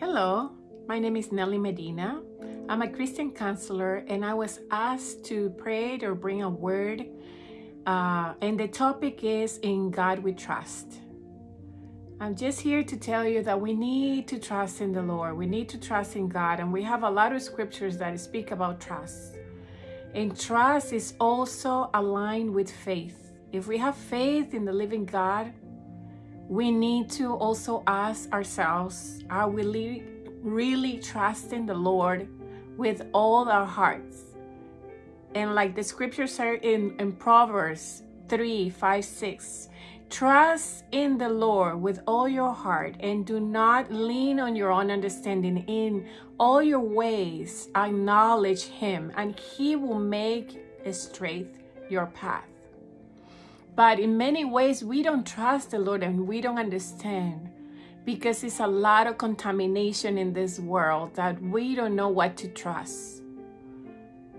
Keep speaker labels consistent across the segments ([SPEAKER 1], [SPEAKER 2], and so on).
[SPEAKER 1] Hello, my name is Nelly Medina. I'm a Christian counselor and I was asked to pray or bring a word uh, and the topic is In God We Trust. I'm just here to tell you that we need to trust in the Lord. We need to trust in God and we have a lot of scriptures that speak about trust. And trust is also aligned with faith. If we have faith in the living God, we need to also ask ourselves, are we really trusting the Lord with all our hearts? And like the scriptures are in, in Proverbs 3, 5, 6, trust in the Lord with all your heart and do not lean on your own understanding. In all your ways, acknowledge him and he will make straight your path. But in many ways, we don't trust the Lord and we don't understand because it's a lot of contamination in this world that we don't know what to trust.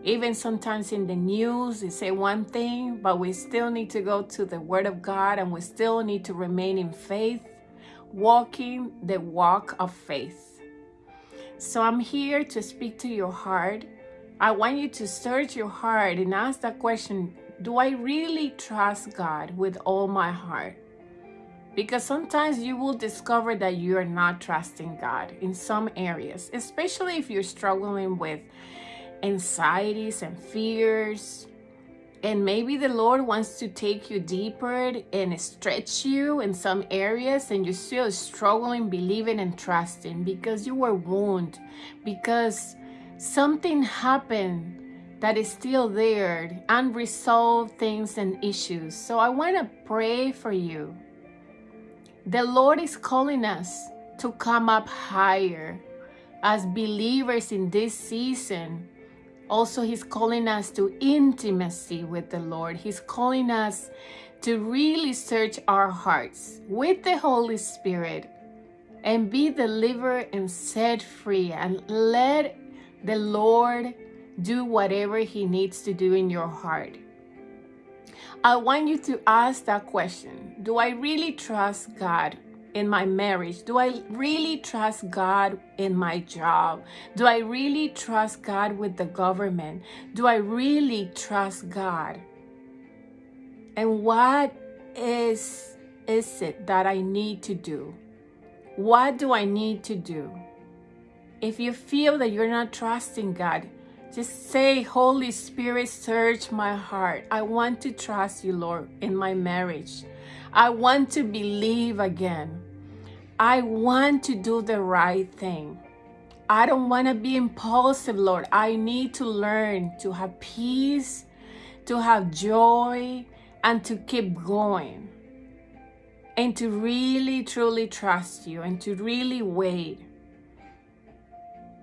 [SPEAKER 1] Even sometimes in the news, they say one thing, but we still need to go to the Word of God and we still need to remain in faith, walking the walk of faith. So I'm here to speak to your heart. I want you to search your heart and ask that question do I really trust God with all my heart? Because sometimes you will discover that you are not trusting God in some areas, especially if you're struggling with anxieties and fears. And maybe the Lord wants to take you deeper and stretch you in some areas and you're still struggling, believing and trusting because you were wounded, because something happened that is still there, unresolved things and issues. So I want to pray for you. The Lord is calling us to come up higher as believers in this season. Also, He's calling us to intimacy with the Lord. He's calling us to really search our hearts with the Holy Spirit and be delivered and set free and let the Lord do whatever he needs to do in your heart. I want you to ask that question. Do I really trust God in my marriage? Do I really trust God in my job? Do I really trust God with the government? Do I really trust God? And what is, is it that I need to do? What do I need to do? If you feel that you're not trusting God, just say, Holy Spirit, search my heart. I want to trust you, Lord, in my marriage. I want to believe again. I want to do the right thing. I don't want to be impulsive, Lord. I need to learn to have peace, to have joy, and to keep going. And to really, truly trust you and to really wait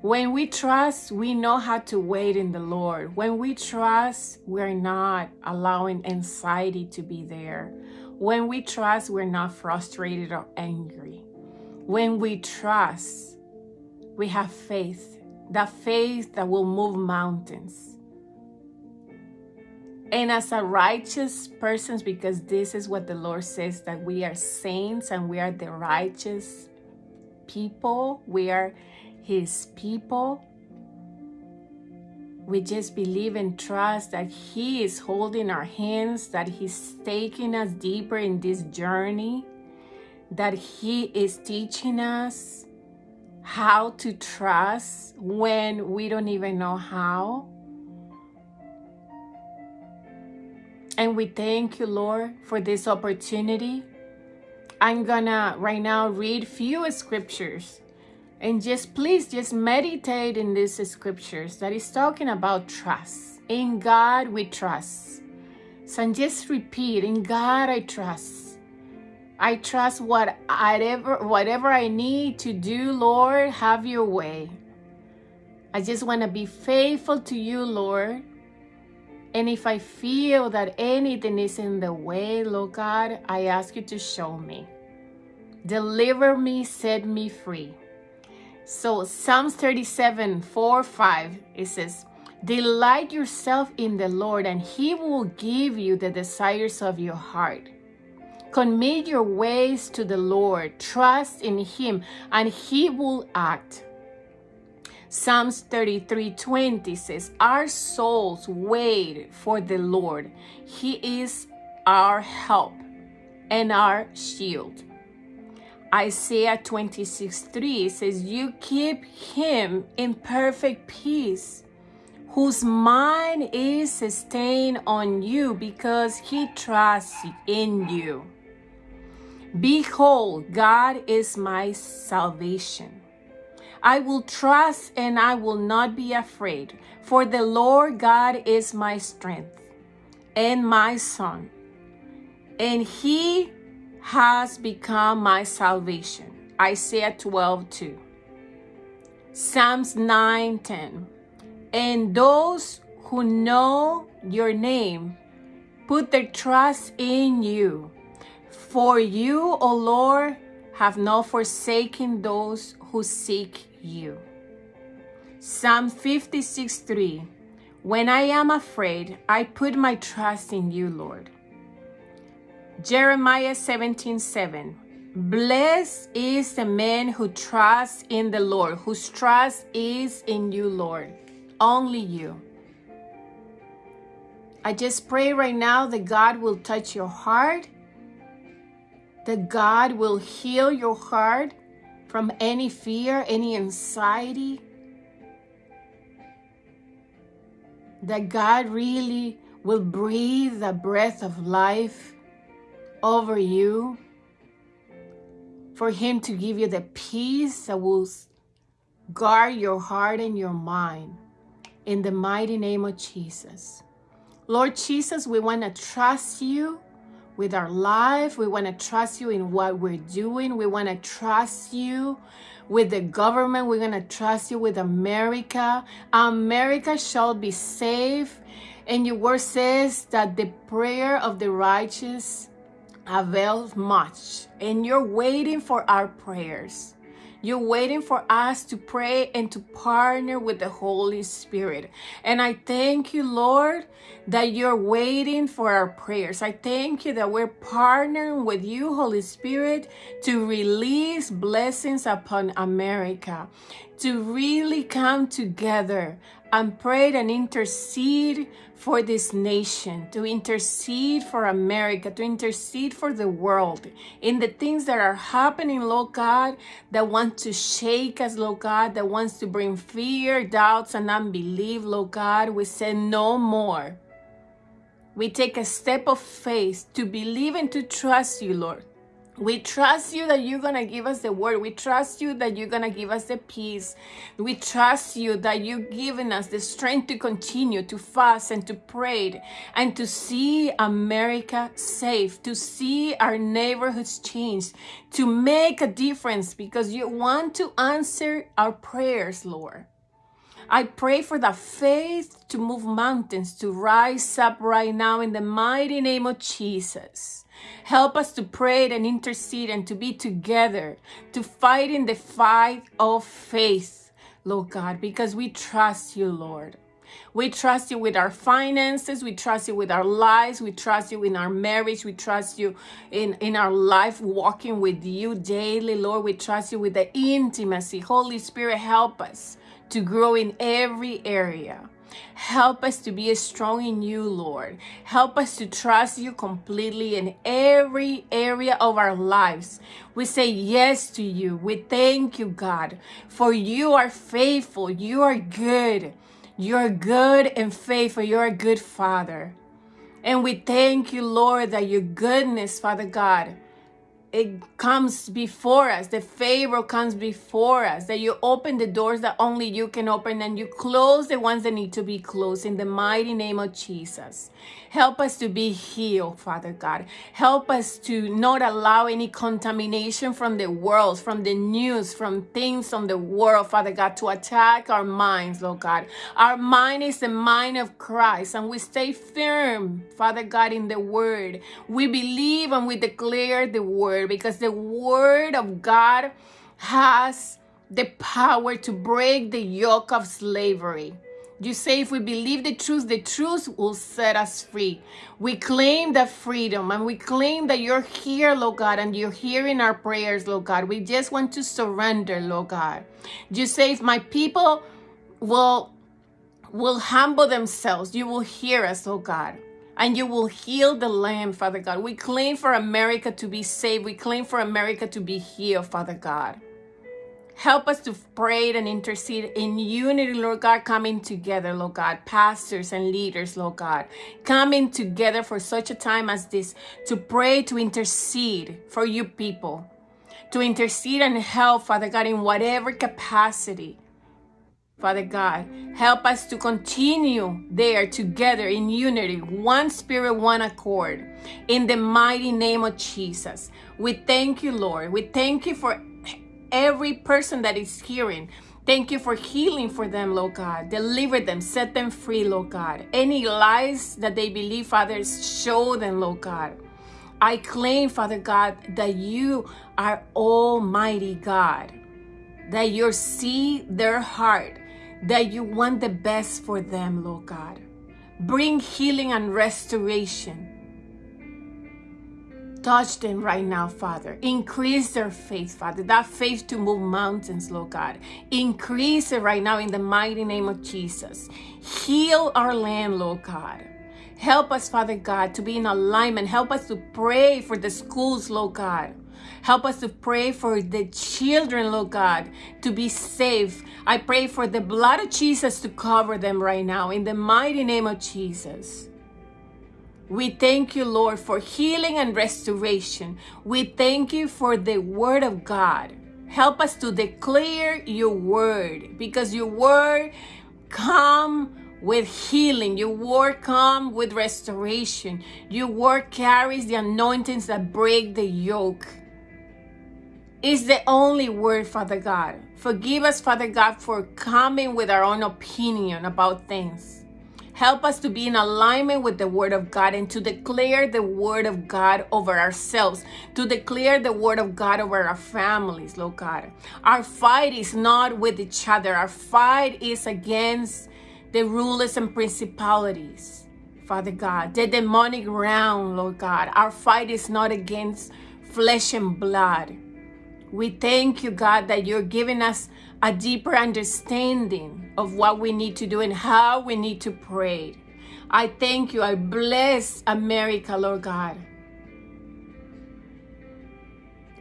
[SPEAKER 1] when we trust, we know how to wait in the Lord. When we trust, we're not allowing anxiety to be there. When we trust, we're not frustrated or angry. When we trust, we have faith, that faith that will move mountains. And as a righteous persons, because this is what the Lord says, that we are saints and we are the righteous people, we are his people. We just believe and trust that he is holding our hands, that he's taking us deeper in this journey, that he is teaching us how to trust when we don't even know how. And we thank you, Lord, for this opportunity. I'm gonna right now read few scriptures and just please just meditate in these scriptures that is talking about trust. In God we trust. So just repeat, in God I trust. I trust what whatever, whatever I need to do, Lord, have your way. I just want to be faithful to you, Lord. And if I feel that anything is in the way, Lord God, I ask you to show me. Deliver me, set me free. So Psalms 37, 4, 5, it says, Delight yourself in the Lord, and he will give you the desires of your heart. Commit your ways to the Lord. Trust in Him, and He will act. Psalms 33 20 says, Our souls wait for the Lord. He is our help and our shield. Isaiah 26 3 says, You keep him in perfect peace, whose mind is sustained on you because he trusts in you. Behold, God is my salvation. I will trust and I will not be afraid, for the Lord God is my strength and my son, and he has become my salvation. Isaiah 12, 2. Psalms 9, 10. And those who know your name put their trust in you. For you, O Lord, have not forsaken those who seek you. Psalm 56, 3. When I am afraid, I put my trust in you, Lord. Jeremiah 17 7. Blessed is the man who trusts in the Lord, whose trust is in you, Lord. Only you. I just pray right now that God will touch your heart, that God will heal your heart from any fear, any anxiety, that God really will breathe the breath of life over you, for Him to give you the peace that will guard your heart and your mind. In the mighty name of Jesus. Lord Jesus, we want to trust you with our life. We want to trust you in what we're doing. We want to trust you with the government. We're going to trust you with America. America shall be safe. And your word says that the prayer of the righteous avails much. And you're waiting for our prayers. You're waiting for us to pray and to partner with the Holy Spirit. And I thank you, Lord, that you're waiting for our prayers. I thank you that we're partnering with you, Holy Spirit, to release blessings upon America, to really come together and pray and intercede for this nation, to intercede for America, to intercede for the world in the things that are happening, Lord God, that want to shake us, Lord God, that wants to bring fear, doubts, and unbelief, Lord God. We say no more. We take a step of faith to believe and to trust you, Lord. We trust you that you're going to give us the word. We trust you that you're going to give us the peace. We trust you that you're giving us the strength to continue to fast and to pray and to see America safe, to see our neighborhoods changed, to make a difference because you want to answer our prayers, Lord. I pray for the faith to move mountains, to rise up right now in the mighty name of Jesus. Help us to pray and intercede and to be together, to fight in the fight of faith, Lord God, because we trust you, Lord. We trust you with our finances. We trust you with our lives. We trust you in our marriage. We trust you in, in our life walking with you daily, Lord. We trust you with the intimacy. Holy Spirit, help us to grow in every area. Help us to be strong in you, Lord. Help us to trust you completely in every area of our lives. We say yes to you. We thank you, God, for you are faithful. You are good. You're good and faithful. You're a good Father. And we thank you, Lord, that your goodness, Father God, it comes before us. The favor comes before us. That you open the doors that only you can open and you close the ones that need to be closed in the mighty name of jesus. Help us to be healed father god. Help us to not allow any contamination from the world from the news from things on the world father god to attack our minds lord god. Our mind is the mind of christ and we stay firm father god in the word. We believe and we declare the word word because the word of God has the power to break the yoke of slavery. You say if we believe the truth, the truth will set us free. We claim that freedom and we claim that you're here, Lord God, and you're hearing our prayers, Lord God. We just want to surrender, Lord God. You say if my people will will humble themselves, you will hear us, oh God. And you will heal the land, Father God. We claim for America to be saved. We claim for America to be healed, Father God. Help us to pray and intercede in unity, Lord God, coming together, Lord God, pastors and leaders, Lord God, coming together for such a time as this to pray, to intercede for you people, to intercede and help, Father God, in whatever capacity. Father God, help us to continue there together in unity, one spirit, one accord, in the mighty name of Jesus. We thank you, Lord. We thank you for every person that is hearing. Thank you for healing for them, Lord God. Deliver them, set them free, Lord God. Any lies that they believe, Father, show them, Lord God. I claim, Father God, that you are Almighty God, that you see their heart, that you want the best for them, Lord God. Bring healing and restoration Touch them right now, Father. Increase their faith, Father. That faith to move mountains, Lord God. Increase it right now in the mighty name of Jesus. Heal our land, Lord God. Help us, Father God, to be in alignment. Help us to pray for the schools, Lord God. Help us to pray for the children, Lord God, to be safe. I pray for the blood of Jesus to cover them right now in the mighty name of Jesus. We thank you, Lord, for healing and restoration. We thank you for the word of God. Help us to declare your word because your word come with healing. Your word come with restoration. Your word carries the anointings that break the yoke. It's the only word, Father God. Forgive us, Father God, for coming with our own opinion about things. Help us to be in alignment with the Word of God and to declare the Word of God over ourselves, to declare the Word of God over our families, Lord God. Our fight is not with each other, our fight is against the rulers and principalities, Father God, the demonic realm, Lord God. Our fight is not against flesh and blood. We thank you, God, that you're giving us a deeper understanding of what we need to do and how we need to pray. I thank you. I bless America, Lord God.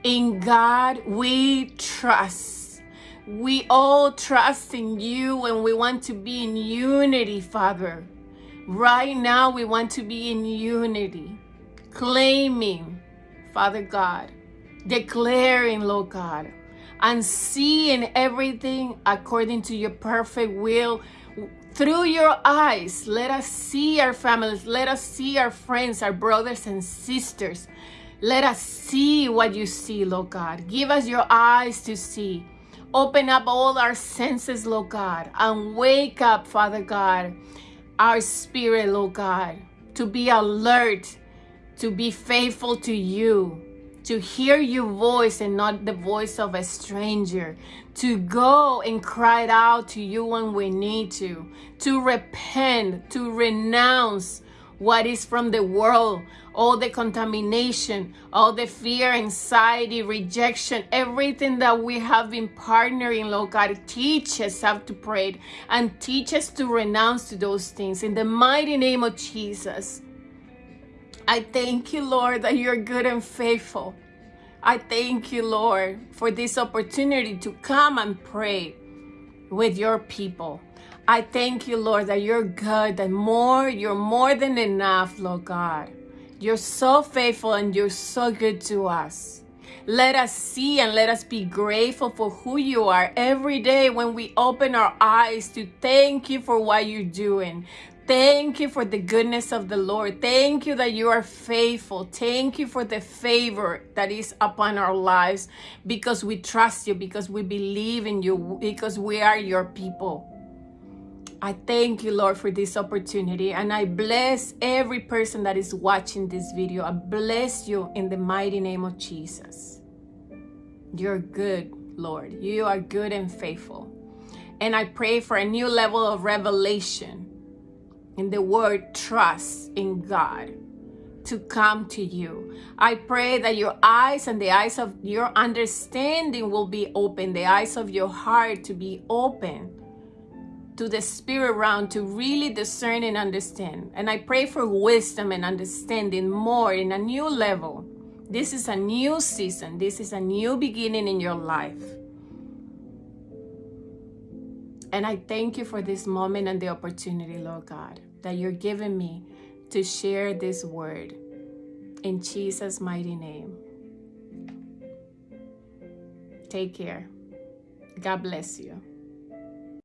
[SPEAKER 1] In God we trust. We all trust in you and we want to be in unity, Father. Right now we want to be in unity, claiming, Father God, declaring, Lord God, and seeing everything according to your perfect will through your eyes. Let us see our families. Let us see our friends, our brothers and sisters. Let us see what you see, Lord God. Give us your eyes to see. Open up all our senses, Lord God, and wake up, Father God, our spirit, Lord God, to be alert, to be faithful to you, to hear your voice and not the voice of a stranger, to go and cry out to you when we need to, to repent, to renounce what is from the world, all the contamination, all the fear, anxiety, rejection, everything that we have been partnering, Lord God, teach us how to pray and teach us to renounce to those things in the mighty name of Jesus. I thank you, Lord, that you're good and faithful. I thank you, Lord, for this opportunity to come and pray with your people. I thank you, Lord, that you're good, and more, you're more than enough, Lord God. You're so faithful and you're so good to us. Let us see and let us be grateful for who you are every day when we open our eyes to thank you for what you're doing. Thank you for the goodness of the Lord. Thank you that you are faithful. Thank you for the favor that is upon our lives because we trust you, because we believe in you, because we are your people. I thank you, Lord, for this opportunity. And I bless every person that is watching this video. I bless you in the mighty name of Jesus. You're good, Lord. You are good and faithful. And I pray for a new level of revelation in the word trust in God to come to you. I pray that your eyes and the eyes of your understanding will be open, the eyes of your heart to be open to the spirit realm to really discern and understand. And I pray for wisdom and understanding more in a new level. This is a new season. This is a new beginning in your life. And I thank you for this moment and the opportunity, Lord God, that you're giving me to share this word. In Jesus' mighty name. Take care. God bless you.